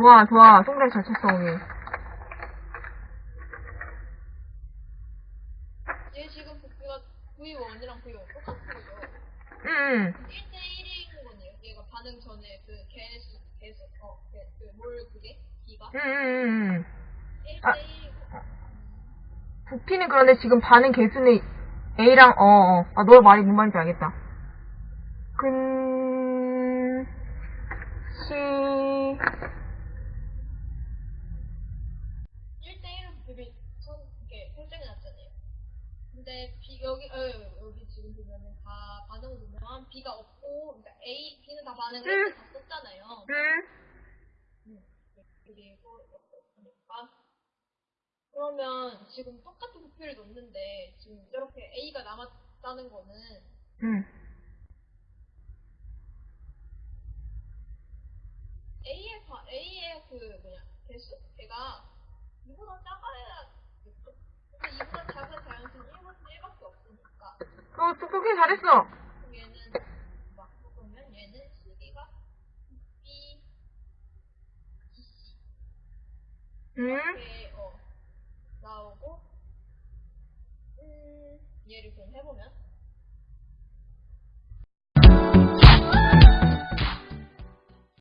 좋아, 좋아. 송달 잘 쳤어, 오늘. 얘 지금 부피가 V1이랑 V1 똑같은 거죠. 응, 응. 1대1인 거네요. 얘가 반응 전에 그 개수, 개수, 어, 그, 그, 뭘 그게? B가? 응, 응, 응, 응. 1대1이고. 부피는 그런데 지금 반응 개수는 A랑, 어, 어. 아, 너 말이 뭔 말인지 알겠다. 근, 1대1은 부피 선, 이렇게 설정해 놨잖아요. 근데 B, 여기, 어, 여기 지금 보면은 다 반응을 보면 B가 없고, 그러니까 A, B는 다 반응을 응. 다 썼잖아요. 응. 음, 그리고 그러니까 그러면 지금 똑같은 부피를 놓는데 지금 이렇게 A가 남았다는 거는 응. A의 바, A의 그 뭐냐 개수 걔가 이보다 작아야겠죠. 근데 이보다 작은 자연수는 1보다 1밖에 없으니까 어, 똑똑히 잘했어. 그럼 얘는 막 보면 얘는 시기가 B, B, C 응. 이렇게 어 나오고 음 얘를 그럼 해보면